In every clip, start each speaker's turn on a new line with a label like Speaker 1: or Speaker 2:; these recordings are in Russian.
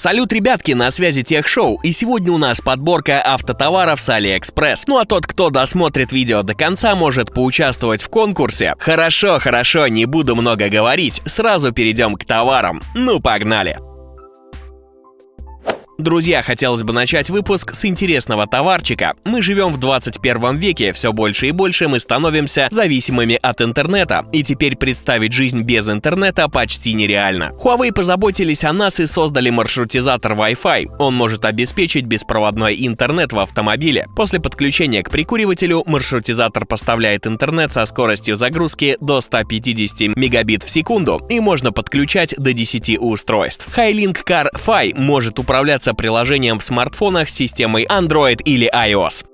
Speaker 1: Салют, ребятки, на связи Tech Show, и сегодня у нас подборка автотоваров с Алиэкспресс. Ну а тот, кто досмотрит видео до конца, может поучаствовать в конкурсе. Хорошо, хорошо, не буду много говорить, сразу перейдем к товарам. Ну, погнали! Друзья, хотелось бы начать выпуск с интересного товарчика. Мы живем в 21 веке, все больше и больше мы становимся зависимыми от интернета, и теперь представить жизнь без интернета почти нереально. Huawei позаботились о нас и создали маршрутизатор Wi-Fi. Он может обеспечить беспроводной интернет в автомобиле. После подключения к прикуривателю маршрутизатор поставляет интернет со скоростью загрузки до 150 мегабит в секунду, и можно подключать до 10 устройств. Highlink Car Fi может управляться приложением в смартфонах с системой Android или iOS.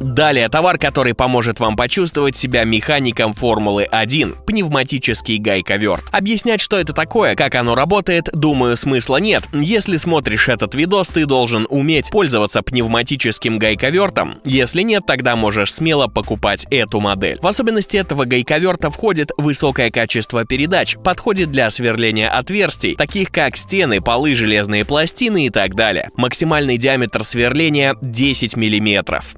Speaker 1: Далее товар, который поможет вам почувствовать себя механиком Формулы-1 – пневматический гайковерт. Объяснять, что это такое, как оно работает, думаю, смысла нет. Если смотришь этот видос, ты должен уметь пользоваться пневматическим гайковертом. Если нет, тогда можешь смело покупать эту модель. В особенности этого гайковерта входит высокое качество передач, подходит для сверления отверстий, таких как стены, полы, железные пластины и так далее. Максимальный диаметр сверления 10 миллиметров.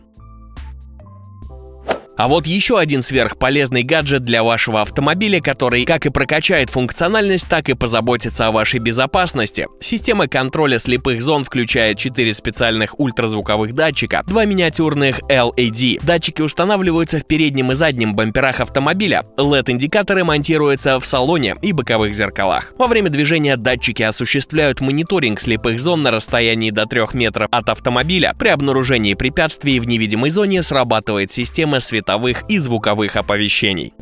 Speaker 1: А вот еще один сверхполезный гаджет для вашего автомобиля, который как и прокачает функциональность, так и позаботится о вашей безопасности. Система контроля слепых зон включает 4 специальных ультразвуковых датчика, два миниатюрных LED. Датчики устанавливаются в переднем и заднем бамперах автомобиля. LED-индикаторы монтируются в салоне и боковых зеркалах. Во время движения датчики осуществляют мониторинг слепых зон на расстоянии до 3 метров от автомобиля. При обнаружении препятствий в невидимой зоне срабатывает система световых световых и звуковых оповещений.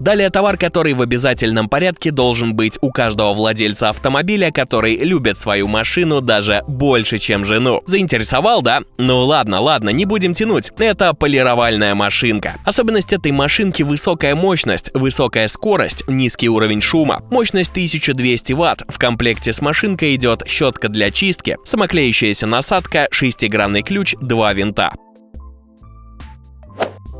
Speaker 1: Далее товар, который в обязательном порядке должен быть у каждого владельца автомобиля, который любит свою машину даже больше, чем жену. Заинтересовал, да? Ну ладно, ладно, не будем тянуть. Это полировальная машинка. Особенность этой машинки – высокая мощность, высокая скорость, низкий уровень шума. Мощность 1200 Вт. В комплекте с машинкой идет щетка для чистки, самоклеющаяся насадка, шестигранный ключ, два винта.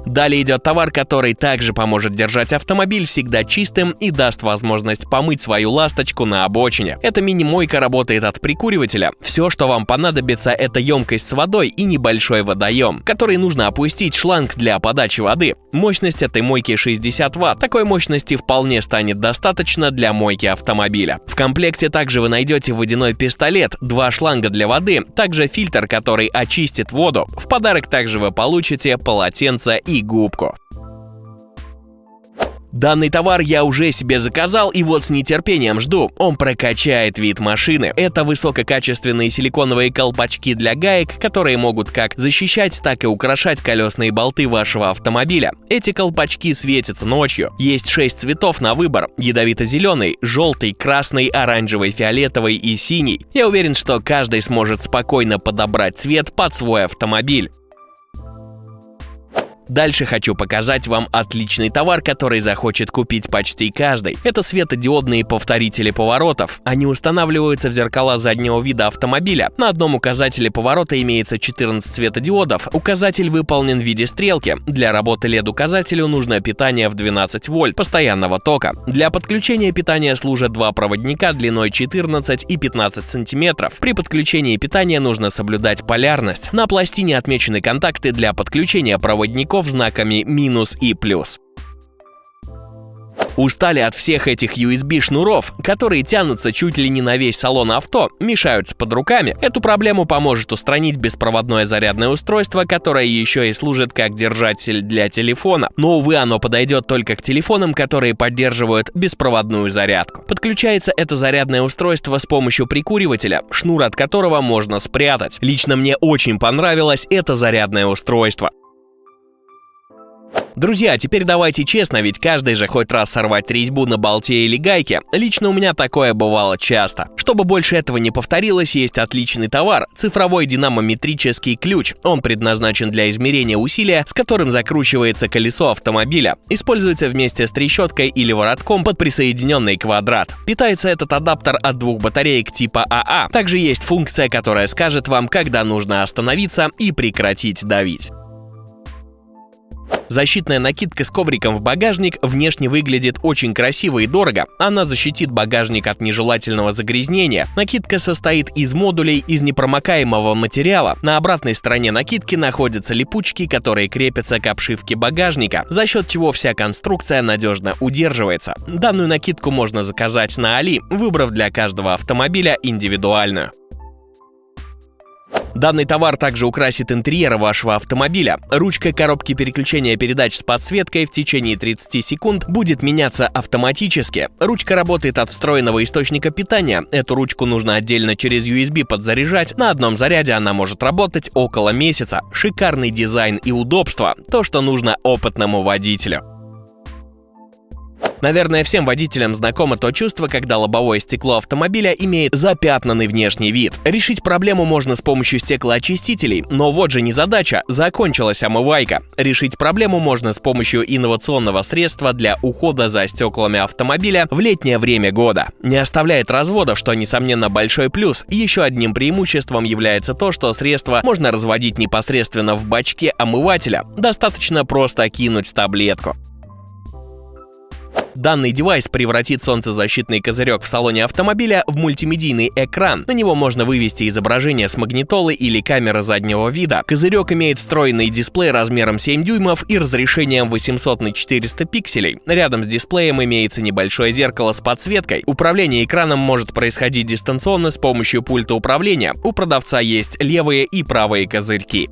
Speaker 1: Далее идет товар, который также поможет держать автомобиль всегда чистым и даст возможность помыть свою ласточку на обочине. Эта мини-мойка работает от прикуривателя. Все, что вам понадобится, это емкость с водой и небольшой водоем, который нужно опустить шланг для подачи воды. Мощность этой мойки 60 Вт. Такой мощности вполне станет достаточно для мойки автомобиля. В комплекте также вы найдете водяной пистолет, два шланга для воды, также фильтр, который очистит воду. В подарок также вы получите полотенце и губку. Данный товар я уже себе заказал и вот с нетерпением жду. Он прокачает вид машины. Это высококачественные силиконовые колпачки для гаек, которые могут как защищать, так и украшать колесные болты вашего автомобиля. Эти колпачки светятся ночью. Есть 6 цветов на выбор. Ядовито-зеленый, желтый, красный, оранжевый, фиолетовый и синий. Я уверен, что каждый сможет спокойно подобрать цвет под свой автомобиль. Дальше хочу показать вам отличный товар, который захочет купить почти каждый. Это светодиодные повторители поворотов. Они устанавливаются в зеркала заднего вида автомобиля. На одном указателе поворота имеется 14 светодиодов. Указатель выполнен в виде стрелки. Для работы LED-указателю нужно питание в 12 вольт постоянного тока. Для подключения питания служат два проводника длиной 14 и 15 сантиметров. При подключении питания нужно соблюдать полярность. На пластине отмечены контакты для подключения проводников шнуров знаками минус и плюс. Устали от всех этих USB-шнуров, которые тянутся чуть ли не на весь салон авто, мешаются под руками. Эту проблему поможет устранить беспроводное зарядное устройство, которое еще и служит как держатель для телефона. Но, увы, оно подойдет только к телефонам, которые поддерживают беспроводную зарядку. Подключается это зарядное устройство с помощью прикуривателя, шнур от которого можно спрятать. Лично мне очень понравилось это зарядное устройство. Друзья, теперь давайте честно, ведь каждый же хоть раз сорвать резьбу на болте или гайке. Лично у меня такое бывало часто. Чтобы больше этого не повторилось, есть отличный товар – цифровой динамометрический ключ. Он предназначен для измерения усилия, с которым закручивается колесо автомобиля. Используется вместе с трещоткой или воротком под присоединенный квадрат. Питается этот адаптер от двух батареек типа АА. Также есть функция, которая скажет вам, когда нужно остановиться и прекратить давить. Защитная накидка с ковриком в багажник внешне выглядит очень красиво и дорого. Она защитит багажник от нежелательного загрязнения. Накидка состоит из модулей из непромокаемого материала. На обратной стороне накидки находятся липучки, которые крепятся к обшивке багажника, за счет чего вся конструкция надежно удерживается. Данную накидку можно заказать на Али, выбрав для каждого автомобиля индивидуальную. Данный товар также украсит интерьер вашего автомобиля. Ручка коробки переключения передач с подсветкой в течение 30 секунд будет меняться автоматически. Ручка работает от встроенного источника питания. Эту ручку нужно отдельно через USB подзаряжать. На одном заряде она может работать около месяца. Шикарный дизайн и удобство – то, что нужно опытному водителю. Наверное, всем водителям знакомо то чувство, когда лобовое стекло автомобиля имеет запятнанный внешний вид. Решить проблему можно с помощью стеклоочистителей, но вот же не задача, закончилась омывайка. Решить проблему можно с помощью инновационного средства для ухода за стеклами автомобиля в летнее время года. Не оставляет разводов, что, несомненно, большой плюс. Еще одним преимуществом является то, что средство можно разводить непосредственно в бачке омывателя. Достаточно просто кинуть таблетку. Данный девайс превратит солнцезащитный козырек в салоне автомобиля в мультимедийный экран. На него можно вывести изображение с магнитолы или камеры заднего вида. Козырек имеет встроенный дисплей размером 7 дюймов и разрешением 800 на 400 пикселей. Рядом с дисплеем имеется небольшое зеркало с подсветкой. Управление экраном может происходить дистанционно с помощью пульта управления. У продавца есть левые и правые козырьки.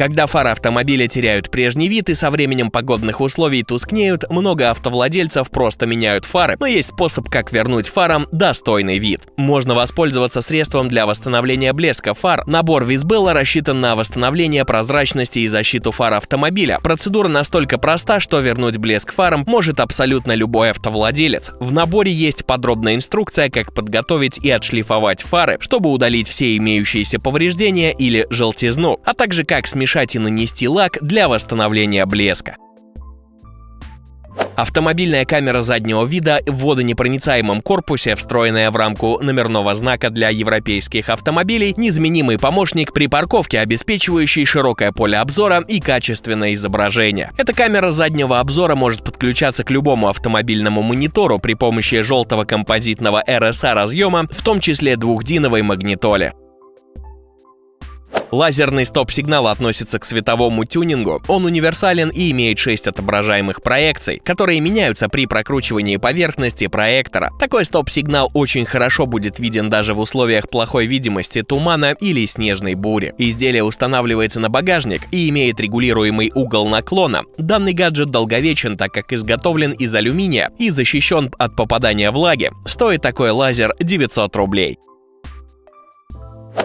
Speaker 1: Когда фары автомобиля теряют прежний вид и со временем погодных условий тускнеют, много автовладельцев просто меняют фары, но есть способ, как вернуть фарам достойный вид. Можно воспользоваться средством для восстановления блеска фар. Набор Визбелла рассчитан на восстановление прозрачности и защиту фар автомобиля. Процедура настолько проста, что вернуть блеск фарам может абсолютно любой автовладелец. В наборе есть подробная инструкция, как подготовить и отшлифовать фары, чтобы удалить все имеющиеся повреждения или желтизну, а также как смешать смешать и нанести лак для восстановления блеска. Автомобильная камера заднего вида в водонепроницаемом корпусе, встроенная в рамку номерного знака для европейских автомобилей, незаменимый помощник при парковке, обеспечивающий широкое поле обзора и качественное изображение. Эта камера заднего обзора может подключаться к любому автомобильному монитору при помощи желтого композитного RSA разъема, в том числе двухдиновой магнитоле. Лазерный стоп-сигнал относится к световому тюнингу. Он универсален и имеет 6 отображаемых проекций, которые меняются при прокручивании поверхности проектора. Такой стоп-сигнал очень хорошо будет виден даже в условиях плохой видимости тумана или снежной бури. Изделие устанавливается на багажник и имеет регулируемый угол наклона. Данный гаджет долговечен, так как изготовлен из алюминия и защищен от попадания влаги. Стоит такой лазер 900 рублей.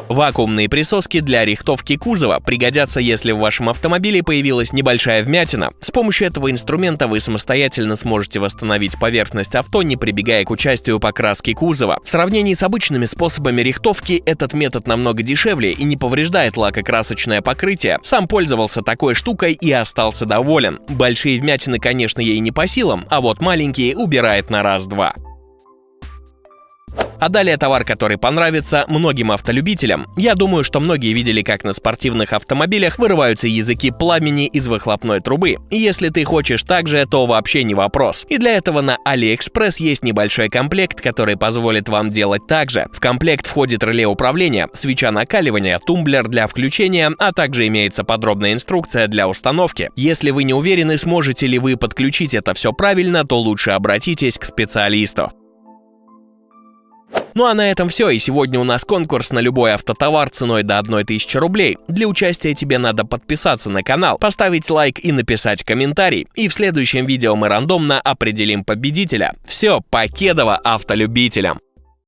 Speaker 1: Вакуумные присоски для рихтовки кузова пригодятся, если в вашем автомобиле появилась небольшая вмятина. С помощью этого инструмента вы самостоятельно сможете восстановить поверхность авто, не прибегая к участию покраски кузова. В сравнении с обычными способами рихтовки этот метод намного дешевле и не повреждает лакокрасочное покрытие. Сам пользовался такой штукой и остался доволен. Большие вмятины, конечно, ей не по силам, а вот маленькие убирает на раз-два. А далее товар, который понравится многим автолюбителям. Я думаю, что многие видели, как на спортивных автомобилях вырываются языки пламени из выхлопной трубы. И если ты хочешь так же, то вообще не вопрос. И для этого на AliExpress есть небольшой комплект, который позволит вам делать так же. В комплект входит реле управления, свеча накаливания, тумблер для включения, а также имеется подробная инструкция для установки. Если вы не уверены, сможете ли вы подключить это все правильно, то лучше обратитесь к специалисту. Ну а на этом все, и сегодня у нас конкурс на любой автотовар ценой до 1000 рублей. Для участия тебе надо подписаться на канал, поставить лайк и написать комментарий. И в следующем видео мы рандомно определим победителя. Все, покедово автолюбителям!